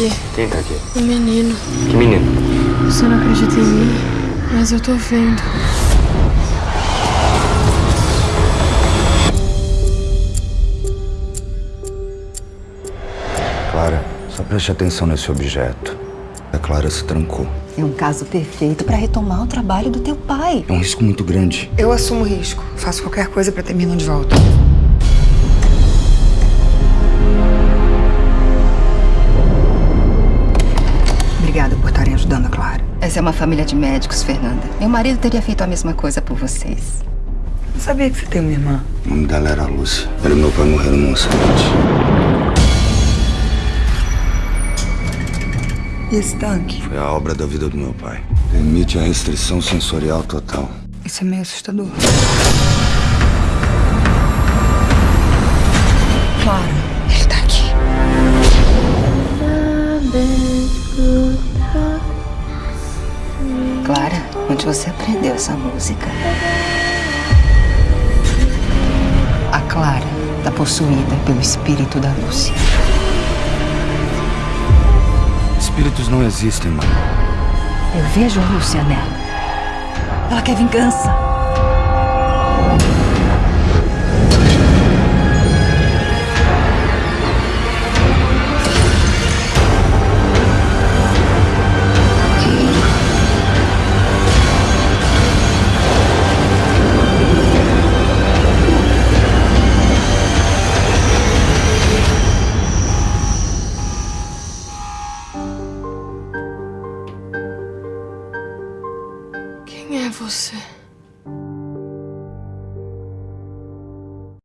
aqui. Quem tá aqui? O menino. Que menino? Você não acredita em mim, mas eu tô vendo. Clara, só preste atenção nesse objeto. A Clara se trancou. É um caso perfeito para retomar o trabalho do teu pai. É um risco muito grande. Eu assumo o risco. Faço qualquer coisa para ter Minon de volta. Essa é uma família de médicos, Fernanda. Meu marido teria feito a mesma coisa por vocês. Não sabia que você tem uma irmã. O nome dela era Lúcia. Ela e meu pai morreram num acidente. E esse tanque? Foi a obra da vida do meu pai. Permite a restrição sensorial total. Isso é meio assustador. Clara, ele tá aqui. Clara, onde você aprendeu essa música? A Clara está possuída pelo espírito da Lúcia. Espíritos não existem, mãe. Eu vejo a Lúcia nela. Ela quer vingança. você.